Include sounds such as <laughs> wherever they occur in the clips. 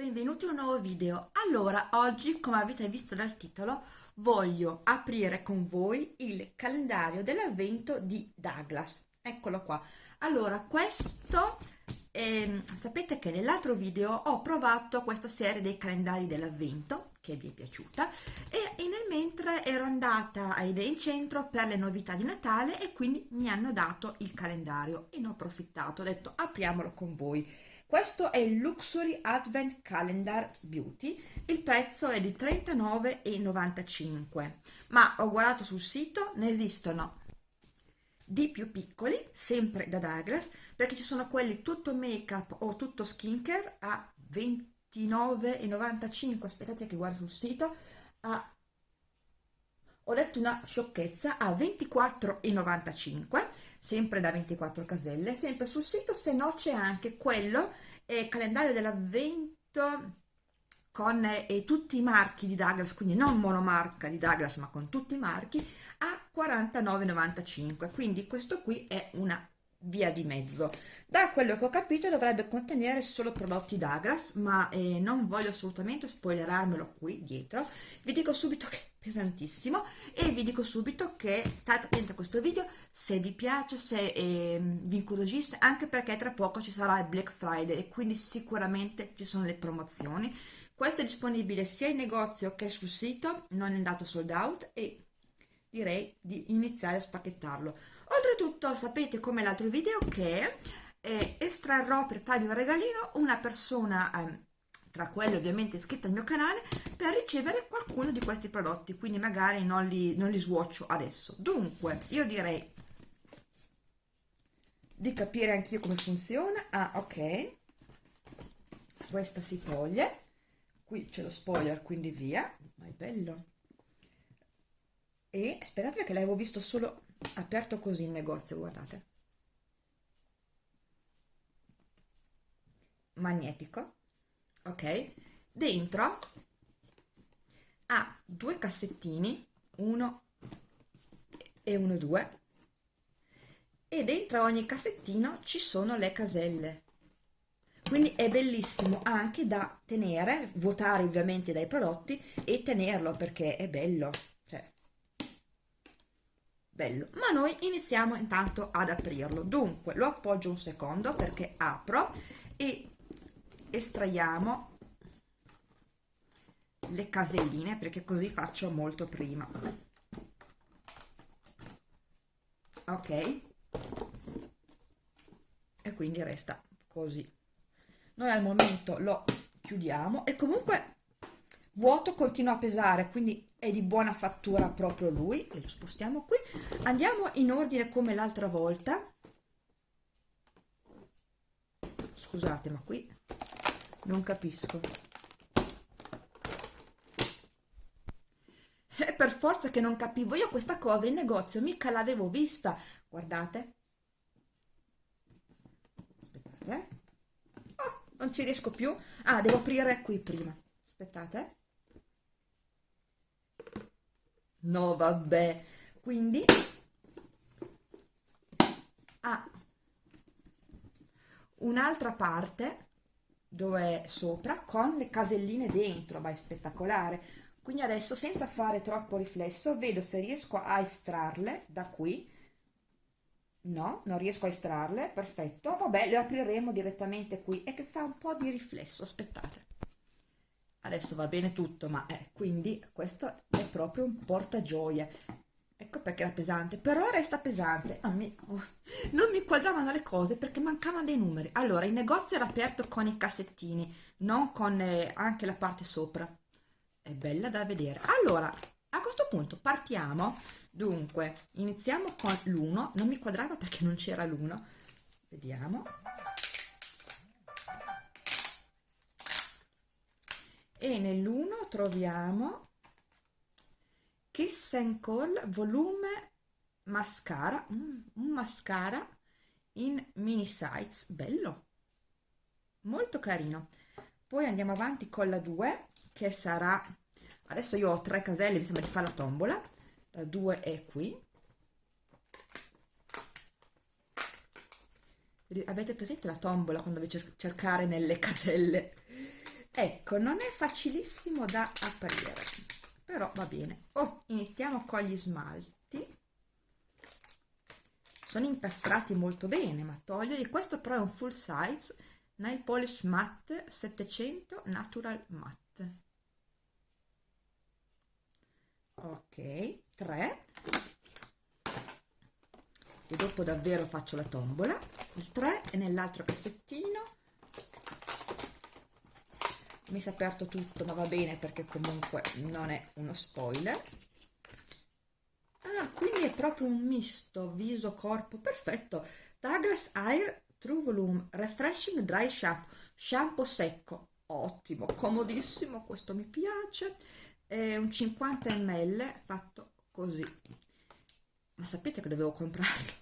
Benvenuti in un nuovo video. Allora, oggi, come avete visto dal titolo, voglio aprire con voi il calendario dell'avvento di Douglas. Eccolo qua. Allora, questo, eh, sapete che nell'altro video ho provato questa serie dei calendari dell'avvento, che vi è piaciuta, e nel mentre ero andata a Idea in Centro per le novità di Natale e quindi mi hanno dato il calendario e ne ho approfittato, ho detto apriamolo con voi questo è il Luxury Advent Calendar Beauty, il prezzo è di 39,95 ma ho guardato sul sito, ne esistono di più piccoli, sempre da Douglas, perché ci sono quelli tutto make up o tutto skincare a 29,95 aspettate che guardo sul sito, a ho detto una sciocchezza a 24,95 sempre da 24 caselle sempre sul sito se no c'è anche quello eh, calendario dell'avvento con eh, tutti i marchi di Douglas quindi non monomarca di Douglas ma con tutti i marchi a 49,95 quindi questo qui è una via di mezzo. Da quello che ho capito dovrebbe contenere solo prodotti Douglas ma eh, non voglio assolutamente spoilerarmelo qui dietro. Vi dico subito che pesantissimo. E vi dico subito che state attenti a questo video se vi piace, se eh, vi incuriosisce anche perché tra poco ci sarà il Black Friday e quindi sicuramente ci sono le promozioni. Questo è disponibile sia in negozio che sul sito non è andato sold out e direi di iniziare a spacchettarlo. Oltretutto sapete come l'altro video che eh, estrarrò per farvi un regalino una persona eh, tra quelle ovviamente iscritte al mio canale per ricevere qualcuno di questi prodotti quindi magari non li, non li swatcho adesso. Dunque io direi di capire anch'io come funziona. Ah ok. Questa si toglie. Qui c'è lo spoiler quindi via. Ma è bello. E sperate che l'avevo visto solo aperto così in negozio guardate. Magnetico ok? Dentro ha due cassettini uno e uno due e dentro ogni cassettino ci sono le caselle. Quindi è bellissimo anche da tenere votare ovviamente dai prodotti e tenerlo perché è bello cioè bello. Ma noi iniziamo intanto ad aprirlo. Dunque lo appoggio un secondo perché apro e estraiamo le caselline perché così faccio molto prima. Ok. E quindi resta così. Noi al momento lo chiudiamo e comunque vuoto continua a pesare quindi è di buona fattura proprio lui. E lo spostiamo qui. Andiamo in ordine come l'altra volta. Scusate ma qui non capisco. È per forza che non capivo. Io questa cosa in negozio mica l'avevo vista. Guardate. Aspettate oh, non ci riesco più. Ah devo aprire qui prima. Aspettate. No vabbè. Quindi? Ha un'altra parte dove è sopra con le caselline dentro ma è spettacolare. Quindi adesso senza fare troppo riflesso vedo se riesco a estrarle da qui. No non riesco a estrarle perfetto. Vabbè le apriremo direttamente qui. E che fa un po di riflesso aspettate. Adesso va bene tutto ma eh, quindi questo è proprio un portagioie ecco perché era pesante però resta pesante ah, mi, oh, non mi quadravano le cose perché mancavano dei numeri. Allora il negozio era aperto con i cassettini non con eh, anche la parte sopra. È bella da vedere. Allora a questo punto partiamo. Dunque iniziamo con l'1 non mi quadrava perché non c'era l'1 vediamo. E nell'1 troviamo Kiss and Call volume mascara mm, un mascara in mini size bello molto carino. Poi andiamo avanti con la 2 che sarà adesso io ho tre caselle mi sembra di fare la tombola la 2 è qui. Avete presente la tombola quando dovete cercare nelle <laughs> caselle? Ecco non è facilissimo da aprire però va bene. Oh, iniziamo con gli smalti. Sono incastrati molto bene ma toglierli. Questo però è un full size nail polish matte 700 natural matte. Ok 3 e dopo davvero faccio la tombola. Il 3 è nell'altro cassettino mi si è aperto tutto ma va bene perché comunque non è uno spoiler. Ah quindi è proprio un misto viso corpo perfetto. Douglas Air True Volume Refreshing Dry Shampoo. Shampoo secco ottimo comodissimo questo mi piace. È un 50 ml fatto così. Ma sapete che dovevo comprarlo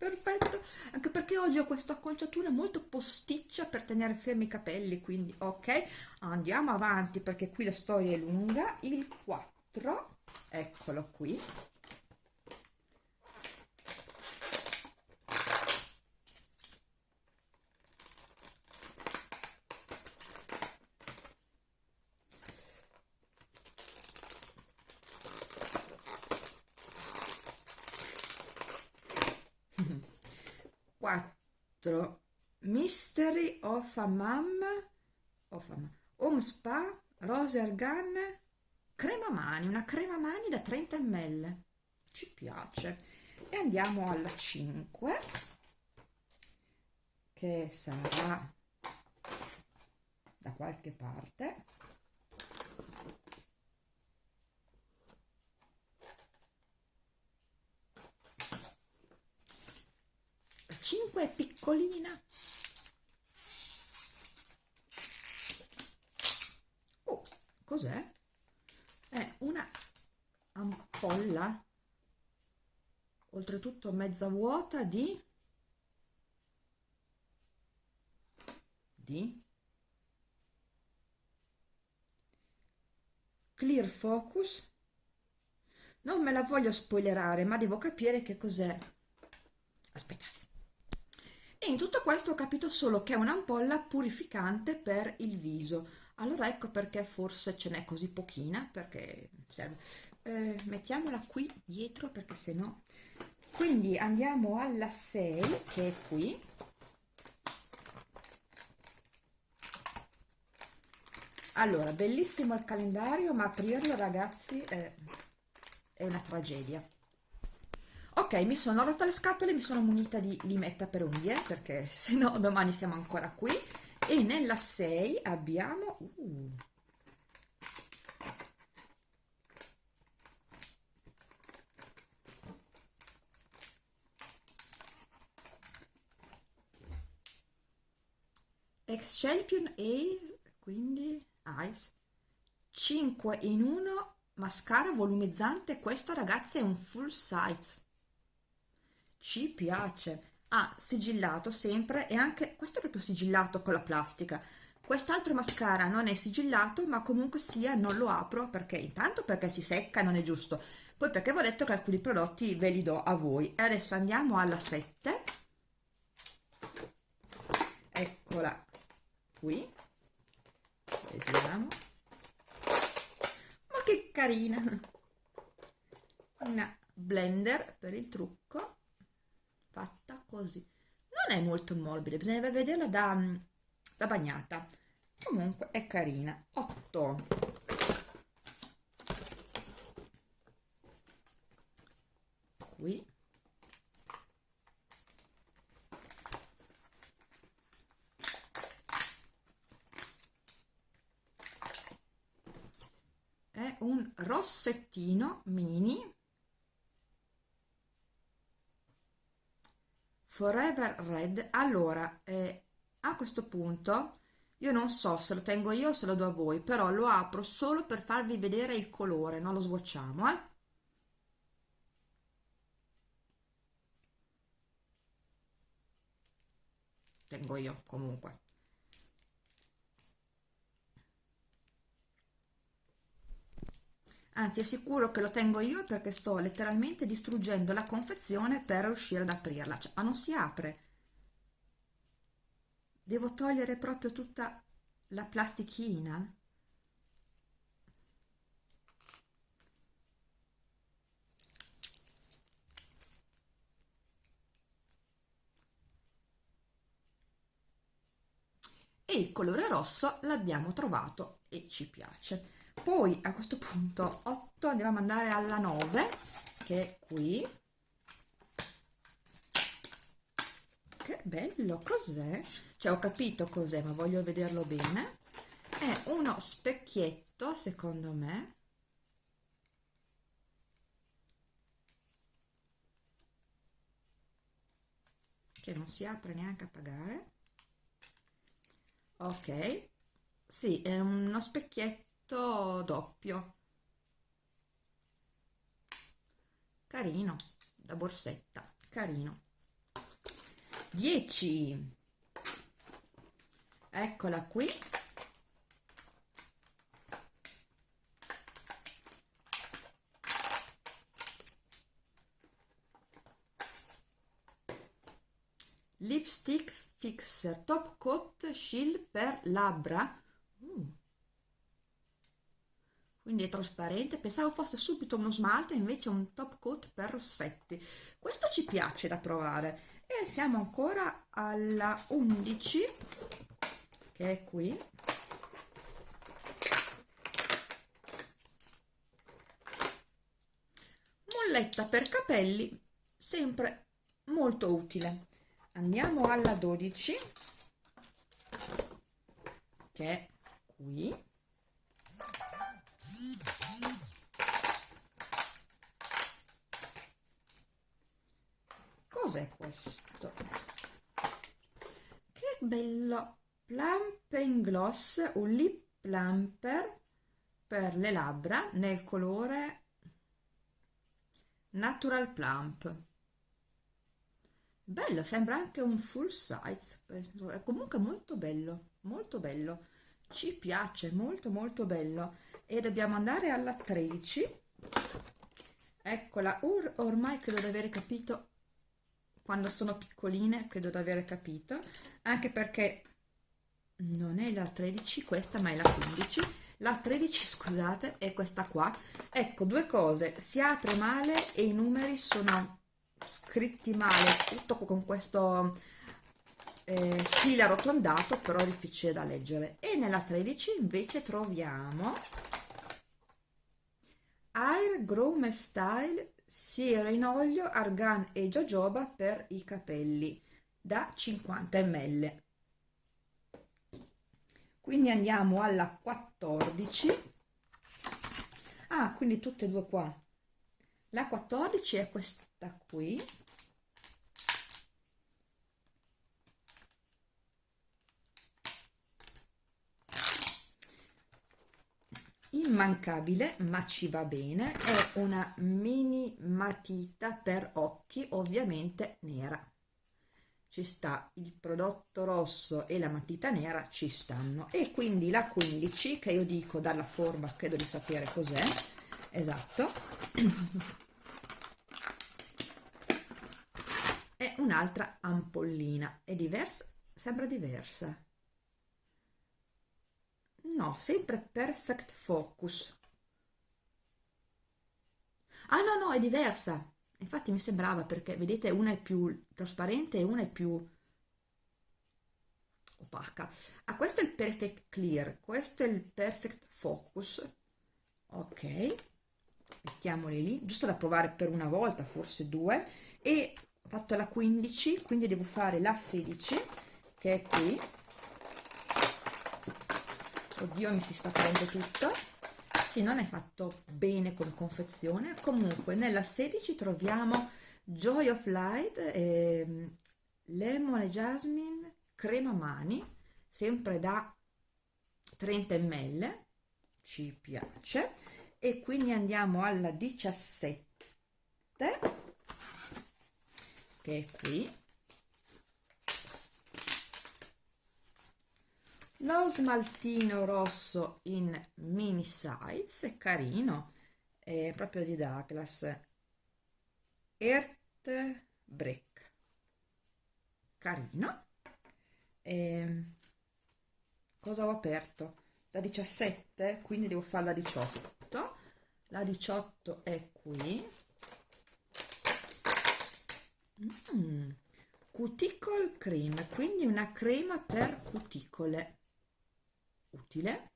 perfetto. Anche perché oggi ho questa acconciatura molto posticcia per tenere fermi i capelli quindi ok andiamo avanti perché qui la storia è lunga. Il 4 eccolo qui 4 Mystery of a Mum of a Home Spa Rose Argan crema mani, una crema mani da 30 ml. Ci piace. E andiamo alla 5 che sarà da qualche parte 5 è piccolina. Oh cos'è? è una ampolla oltretutto mezza vuota di? Di? Clear focus? Non me la voglio spoilerare ma devo capire che cos'è. Aspettate e in tutto questo ho capito solo che è un'ampolla purificante per il viso. Allora ecco perché forse ce n'è così pochina perché serve. Eh, mettiamola qui dietro perché se no quindi andiamo alla 6 che è qui. Allora bellissimo il calendario ma aprirlo ragazzi è, è una tragedia ok mi sono rotta le scatole mi sono munita di limetta per unghie perché <laughs> se no domani siamo ancora qui. E nella 6 abbiamo uh, Champion A quindi Ice. 5 in 1 mascara volumizzante questo ragazzi è un full size ci piace. Ha sigillato sempre e anche questo è proprio sigillato con la plastica. Quest'altro mascara non è sigillato ma comunque sia non lo apro perché intanto perché si secca non è giusto. Poi perché ho detto che alcuni prodotti ve li do a voi. E adesso andiamo alla 7 eccola qui. Vediamo. Ma che carina. Una blender per il trucco fatta così. Non è molto morbida bisogna vederla da, da bagnata. Comunque è carina. 8 qui. È un rossettino mini Forever Red. Allora eh, a questo punto io non so se lo tengo io o se lo do a voi però lo apro solo per farvi vedere il colore non lo swatchiamo eh. Tengo io comunque anzi è sicuro che lo tengo io perché sto letteralmente distruggendo la confezione per riuscire ad aprirla. Cioè, ma non si apre. Devo togliere proprio tutta la plastichina? E il colore rosso l'abbiamo trovato e ci piace poi a questo punto 8 andiamo a andare alla 9 che è qui. Che bello cos'è? Cioè ho capito cos'è ma voglio vederlo bene. È uno specchietto secondo me. Che non si apre neanche a pagare. Ok. Sì è uno specchietto doppio. Carino da borsetta carino. 10 eccola qui. Lipstick fixer top coat shield per labbra uh. Quindi è trasparente. Pensavo fosse subito uno smalte invece un top coat per rossetti. Questo ci piace da provare. E siamo ancora alla 11 che è qui. Molletta per capelli sempre molto utile. Andiamo alla 12 che è qui cos'è questo? Che bello. Plump gloss un lip plumper per le labbra nel colore natural plump. Bello sembra anche un full size è comunque molto bello molto bello. Ci piace molto molto bello. E dobbiamo andare alla 13 eccola Or ormai credo di aver capito quando sono piccoline credo di aver capito anche perché non è la 13 questa ma è la 15 la 13 scusate è questa qua. Ecco due cose. Si apre male e i numeri sono scritti male tutto con questo eh, stile arrotondato però difficile da leggere. E nella 13 invece troviamo Air Groom Style siero in olio argan e jojoba per i capelli da 50 ml. Quindi andiamo alla 14 ah quindi tutte e due qua. La 14 è questa qui immancabile ma ci va bene. È una mini matita per occhi ovviamente nera. Ci sta il prodotto rosso e la matita nera ci stanno. E quindi la 15 che io dico dalla forma credo di sapere cos'è. Esatto. Un'altra ampollina. È diversa sembra diversa no sempre perfect focus. Ah no no è diversa. Infatti mi sembrava perché vedete una è più trasparente e una è più opaca. Ah questo è il perfect clear questo è il perfect focus. Ok mettiamoli lì giusto da provare per una volta forse due. E fatto la 15 quindi devo fare la 16 che è qui oddio mi si sta aprendo tutto. Sì non è fatto bene con confezione. Comunque nella 16 troviamo Joy of Light eh, Lemon e Jasmine crema mani sempre da 30 ml ci piace. E quindi andiamo alla 17 che è qui lo smaltino rosso in mini size carino è proprio di Douglas Earth Break carino e cosa ho aperto? Da 17, quindi devo fare la 18. La 18 è qui. Mm. Cuticle cream, quindi una crema per cuticole. Utile.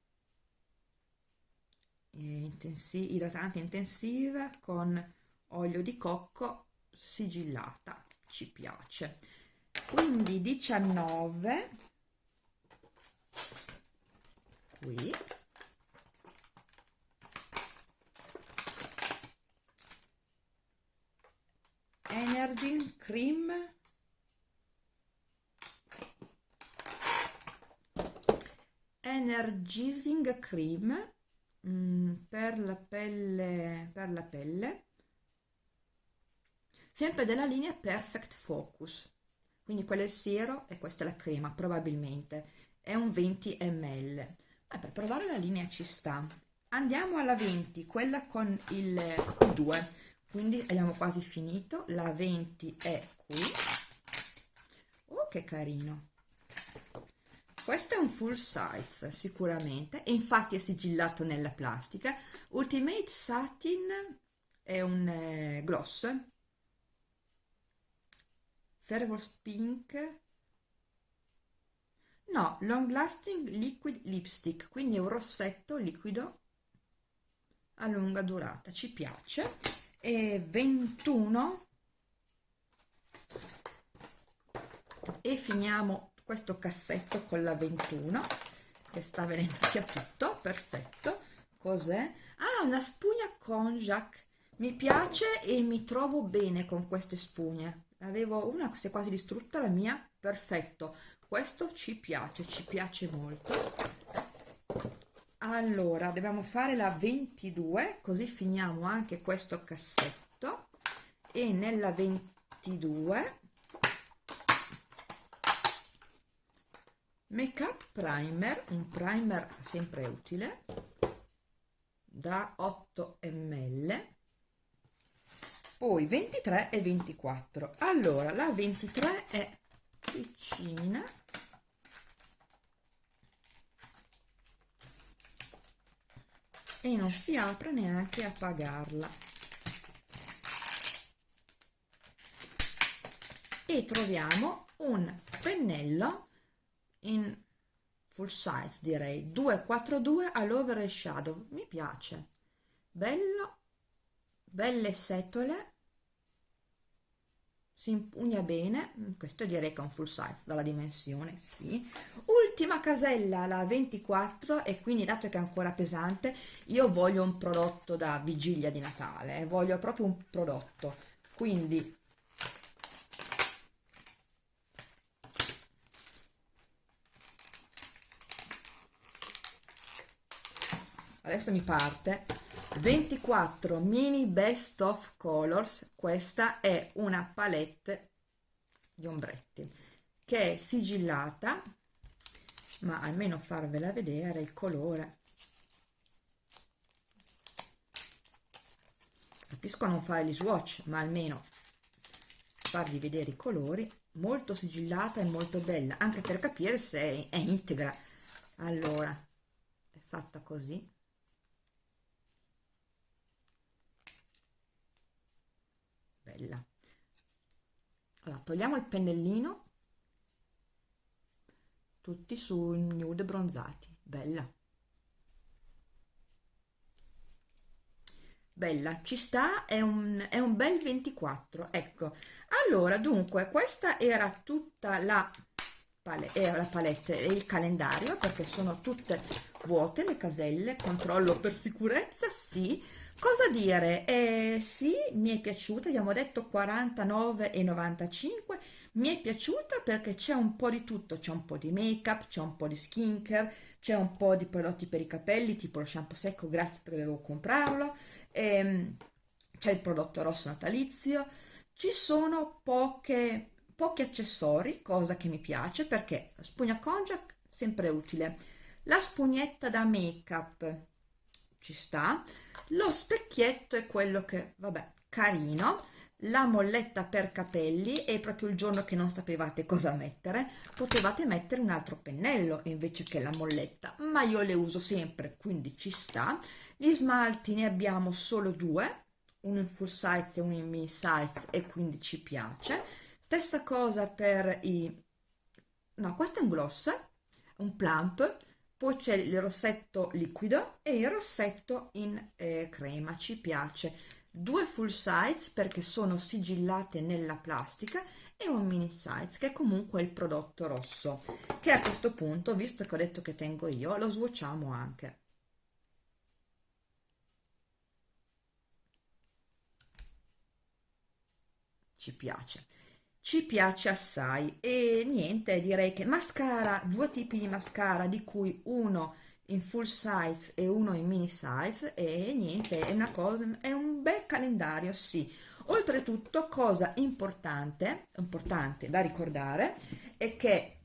Intensi idratante intensiva con olio di cocco sigillata. Ci piace quindi 19 qui Energy Cream Energizing Cream mm, per la pelle per la pelle. Sempre della linea Perfect Focus. Quindi quello è il siero e questa è la crema probabilmente. È un 20 ml ma per provare la linea ci sta. Andiamo alla 20 quella con il Q2 quindi abbiamo quasi finito. La 20 è qui. Oh che carino questo è un full size sicuramente e infatti è sigillato nella plastica. Ultimate satin è un eh, gloss. Fervous Pink. No, Long Lasting Liquid Lipstick quindi è un rossetto liquido a lunga durata ci piace. E 21 e finiamo questo cassetto con la 21 che sta venendo via tutto perfetto. Cos'è? ah una spugna konjac. Mi piace e mi trovo bene con queste spugne. Avevo una si è quasi distrutta la mia. Perfetto. Questo ci piace ci piace molto. Allora dobbiamo fare la 22 così finiamo anche questo cassetto. E nella 22 make up primer un primer sempre utile da 8 ml poi 23 e 24 allora la 23 è piccina. E non si apre neanche a pagarla. E troviamo un pennello in full size direi. 242 all'over shadow. Mi piace. Bello. Belle setole. Si impugna bene. Mm, questo direi che è un full size dalla dimensione sì. Ultima casella la 24 e quindi dato che è ancora pesante io voglio un prodotto da vigilia di Natale eh, voglio proprio un prodotto. Quindi adesso mi parte. 24 mini best of colors. Questa è una palette di ombretti che è sigillata ma almeno farvela vedere il colore. Capisco non fare gli swatch ma almeno farvi vedere i colori. Molto sigillata e molto bella anche per capire se è integra. Allora è fatta così bella. Allora togliamo il pennellino. Tutti su nude bronzati. Bella. Bella. Ci sta è un, è un bel 24 ecco. Allora dunque questa era tutta la palette, era la palette e il calendario perché sono tutte vuote le caselle controllo per sicurezza sì cosa dire? Eh, sì mi è piaciuta abbiamo detto 49,95 mi è piaciuta perché c'è un po' di tutto c'è un po' di make up c'è un po' di skincare c'è un po' di prodotti per i capelli tipo lo shampoo secco grazie perché dovevo comprarlo. Ehm, c'è il prodotto rosso natalizio. Ci sono poche, pochi accessori cosa che mi piace perché la spugna konjac sempre utile. La spugnetta da make up ci sta. Lo specchietto è quello che vabbè carino. La molletta per capelli e proprio il giorno che non sapevate cosa mettere potevate mettere un altro pennello invece che la molletta. Ma io le uso sempre quindi ci sta. Gli smalti ne abbiamo solo due uno in full size e uno in mini size e quindi ci piace. Stessa cosa per i no questo è un gloss un plump poi c'è il rossetto liquido e il rossetto in eh, crema ci piace. Due full size perché sono sigillate nella plastica e un mini size che è comunque il prodotto rosso che a questo punto visto che ho detto che tengo io lo swatchiamo anche. Ci piace ci piace assai. E niente direi che mascara due tipi di mascara di cui uno in full size e uno in mini size. E niente è una cosa è un bel calendario sì. Oltretutto cosa importante importante da ricordare è che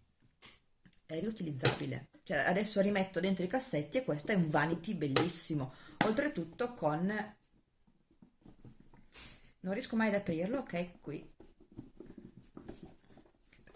è riutilizzabile. Cioè adesso rimetto dentro i cassetti e questo è un vanity bellissimo. Oltretutto con non riesco mai ad aprirlo ok qui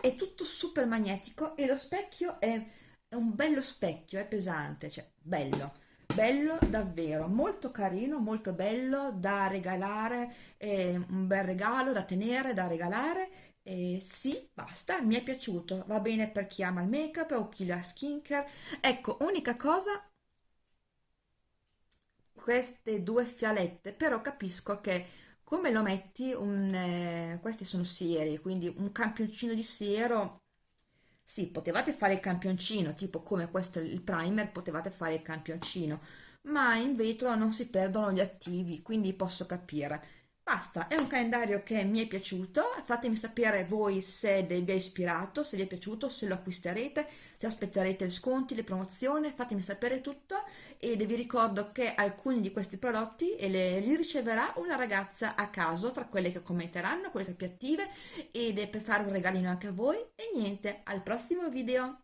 è tutto super magnetico e lo specchio è, è un bello specchio è pesante cioè bello bello davvero molto carino molto bello da regalare eh, un bel regalo da tenere da regalare e sì basta mi è piaciuto va bene per chi ama il make up o chi la skincare. Ecco unica cosa queste due fialette però capisco che come lo metti un, eh, questi sono sieri quindi un campioncino di siero. Sì potevate fare il campioncino tipo come questo il primer potevate fare il campioncino ma in vetro non si perdono gli attivi quindi posso capire Basta, è un calendario che mi è piaciuto, fatemi sapere voi se vi è ispirato, se vi è piaciuto, se lo acquisterete, se aspetterete gli sconti, le promozioni, fatemi sapere tutto e vi ricordo che alcuni di questi prodotti le, li riceverà una ragazza a caso tra quelle che commenteranno, quelle più attive ed per fare un regalino anche a voi e niente, al prossimo video!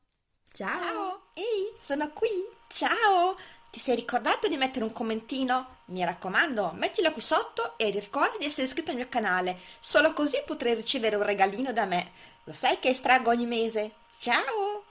Ciao! Ciao! Ehi, sono qui! Ciao! Ti sei ricordato di mettere un commentino? Mi raccomando, mettilo qui sotto e ricorda di essere iscritto al mio canale, solo così potrai ricevere un regalino da me. Lo sai che estraggo ogni mese? Ciao!